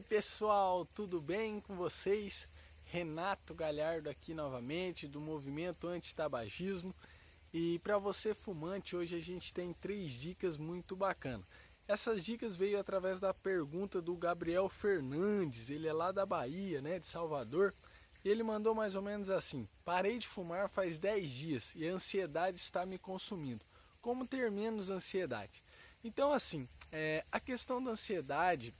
aí pessoal, tudo bem com vocês? Renato Galhardo aqui novamente do movimento anti-tabagismo e para você fumante hoje a gente tem três dicas muito bacanas. Essas dicas veio através da pergunta do Gabriel Fernandes, ele é lá da Bahia, né, de Salvador. Ele mandou mais ou menos assim: Parei de fumar faz 10 dias e a ansiedade está me consumindo. Como ter menos ansiedade? Então assim, é, a questão da ansiedade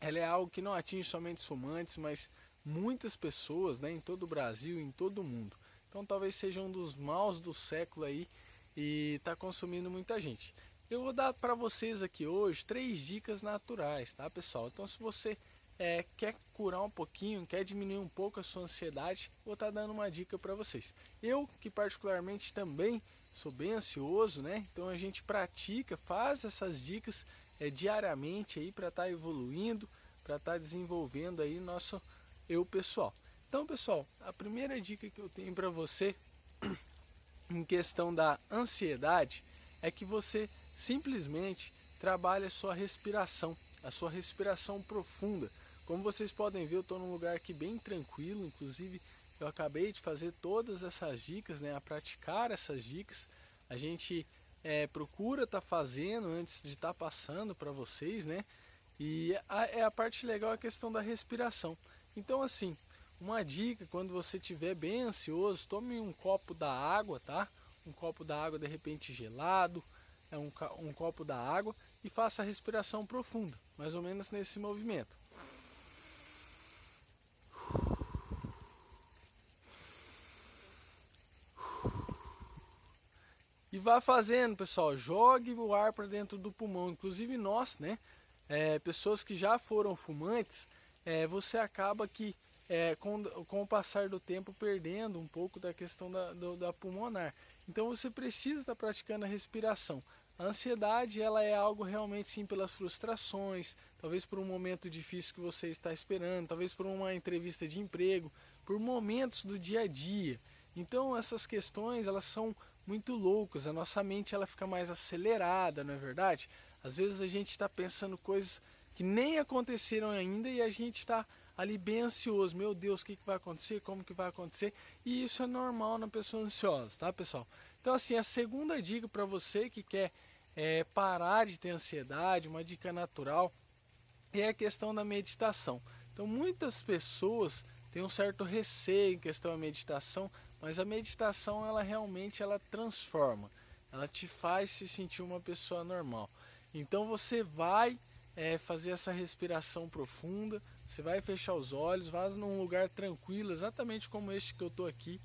ela é algo que não atinge somente fumantes, mas muitas pessoas né, em todo o Brasil, em todo o mundo. Então talvez seja um dos maus do século aí e está consumindo muita gente. Eu vou dar para vocês aqui hoje três dicas naturais, tá pessoal? Então se você é, quer curar um pouquinho, quer diminuir um pouco a sua ansiedade, vou estar tá dando uma dica para vocês. Eu que particularmente também sou bem ansioso, né? Então a gente pratica, faz essas dicas é, diariamente aí para estar tá evoluindo, para estar tá desenvolvendo aí nosso eu pessoal. Então, pessoal, a primeira dica que eu tenho para você em questão da ansiedade é que você simplesmente trabalhe a sua respiração, a sua respiração profunda. Como vocês podem ver, eu estou num lugar aqui bem tranquilo, inclusive eu acabei de fazer todas essas dicas, né, a praticar essas dicas. A gente é, procura estar tá fazendo antes de estar tá passando para vocês, né? E a, é a parte legal a questão da respiração. Então, assim, uma dica quando você estiver bem ansioso, tome um copo da água, tá? Um copo da água de repente gelado, é um, um copo da água e faça a respiração profunda, mais ou menos nesse movimento. E vá fazendo, pessoal, jogue o ar para dentro do pulmão. Inclusive nós, né, é, pessoas que já foram fumantes, é, você acaba que é, com, com o passar do tempo perdendo um pouco da questão da, do, da pulmonar. Então você precisa estar praticando a respiração. A ansiedade ela é algo realmente sim pelas frustrações, talvez por um momento difícil que você está esperando, talvez por uma entrevista de emprego, por momentos do dia a dia. Então essas questões elas são muito loucas, a nossa mente ela fica mais acelerada, não é verdade? Às vezes a gente está pensando coisas que nem aconteceram ainda e a gente está ali bem ansioso. Meu Deus, o que, que vai acontecer? Como que vai acontecer? E isso é normal na pessoa ansiosa, tá pessoal? Então assim, a segunda dica para você que quer é, parar de ter ansiedade, uma dica natural, é a questão da meditação. Então muitas pessoas tem um certo receio em questão da meditação, mas a meditação ela realmente ela transforma, ela te faz se sentir uma pessoa normal. Então você vai é, fazer essa respiração profunda, você vai fechar os olhos, vá num lugar tranquilo, exatamente como este que eu estou aqui,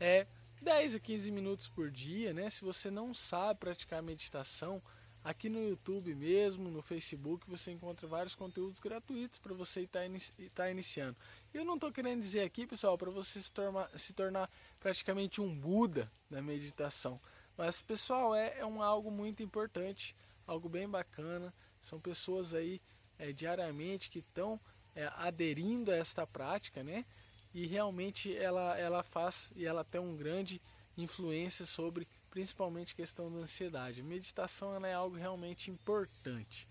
é 10 a 15 minutos por dia, né? Se você não sabe praticar meditação, Aqui no YouTube mesmo, no Facebook, você encontra vários conteúdos gratuitos para você estar tá inici tá iniciando. Eu não estou querendo dizer aqui, pessoal, para você se tornar, se tornar praticamente um Buda da meditação. Mas, pessoal, é, é um, algo muito importante, algo bem bacana. São pessoas aí é, diariamente que estão é, aderindo a esta prática, né? E realmente ela, ela faz e ela tem um grande influência sobre principalmente questão da ansiedade. Meditação ela é algo realmente importante.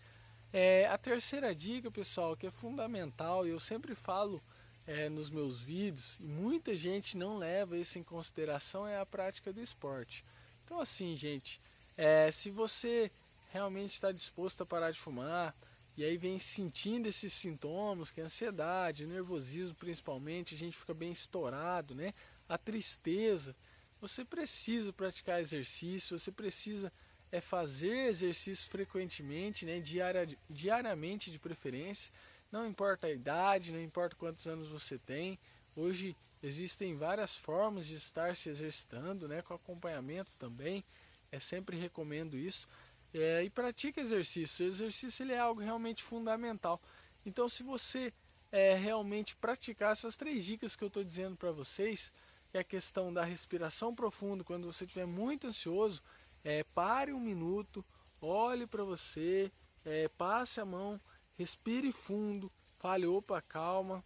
É, a terceira dica, pessoal, que é fundamental, e eu sempre falo é, nos meus vídeos, e muita gente não leva isso em consideração, é a prática do esporte. Então, assim, gente, é, se você realmente está disposto a parar de fumar, e aí vem sentindo esses sintomas, que é ansiedade, nervosismo principalmente, a gente fica bem estourado, né? A tristeza, você precisa praticar exercício, você precisa é fazer exercício frequentemente, né, diaria, diariamente de preferência. Não importa a idade, não importa quantos anos você tem. Hoje existem várias formas de estar se exercitando, né, com acompanhamento também. É sempre recomendo isso. É, e pratique exercício. O exercício ele é algo realmente fundamental. Então, se você é, realmente praticar essas três dicas que eu estou dizendo para vocês, que é a questão da respiração profunda. Quando você estiver muito ansioso, é, pare um minuto, olhe para você, é, passe a mão, respire fundo, fale, opa, calma,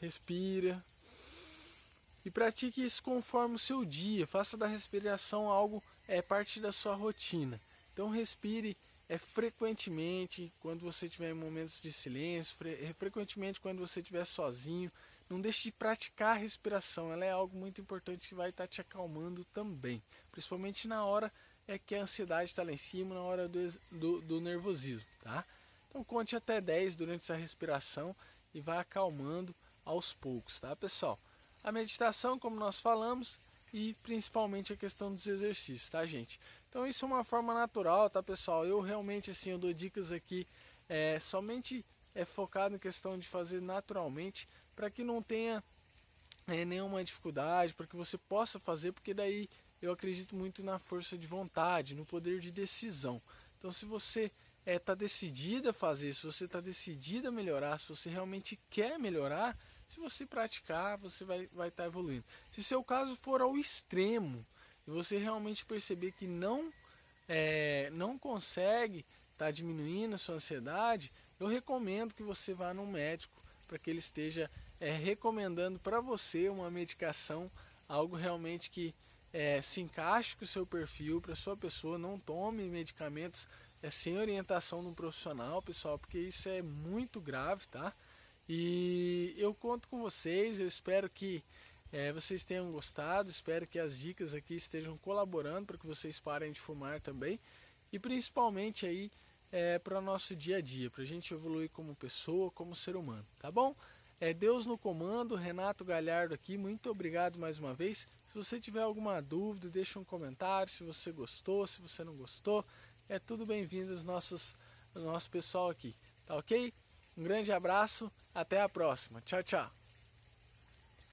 respira. E pratique isso conforme o seu dia, faça da respiração algo, é parte da sua rotina. Então respire é frequentemente quando você tiver momentos de silêncio, fre é, frequentemente quando você estiver sozinho, não deixe de praticar a respiração, ela é algo muito importante que vai estar te acalmando também, principalmente na hora é que a ansiedade está lá em cima, na hora do, do, do nervosismo, tá? Então conte até 10 durante essa respiração e vai acalmando aos poucos, tá pessoal? A meditação, como nós falamos, e principalmente a questão dos exercícios, tá gente? Então isso é uma forma natural, tá pessoal? Eu realmente assim, eu dou dicas aqui é, somente é focado em questão de fazer naturalmente, para que não tenha é, nenhuma dificuldade, para que você possa fazer, porque daí eu acredito muito na força de vontade, no poder de decisão. Então se você é, tá decidida a fazer, se você está decidida a melhorar, se você realmente quer melhorar, se você praticar, você vai estar vai tá evoluindo. Se seu caso for ao extremo e você realmente perceber que não, é, não consegue estar tá diminuindo a sua ansiedade, eu recomendo que você vá no médico para que ele esteja é, recomendando para você uma medicação, algo realmente que é, se encaixe com o seu perfil, para sua pessoa, não tome medicamentos é, sem orientação de um profissional, pessoal, porque isso é muito grave, tá? E eu conto com vocês, eu espero que é, vocês tenham gostado, espero que as dicas aqui estejam colaborando para que vocês parem de fumar também e principalmente aí é, para o nosso dia a dia, para a gente evoluir como pessoa, como ser humano, tá bom? É Deus no comando, Renato Galhardo aqui, muito obrigado mais uma vez. Se você tiver alguma dúvida, deixa um comentário, se você gostou, se você não gostou, é tudo bem-vindo aos nossos, nosso pessoal aqui, tá ok? Um grande abraço, até a próxima. Tchau, tchau.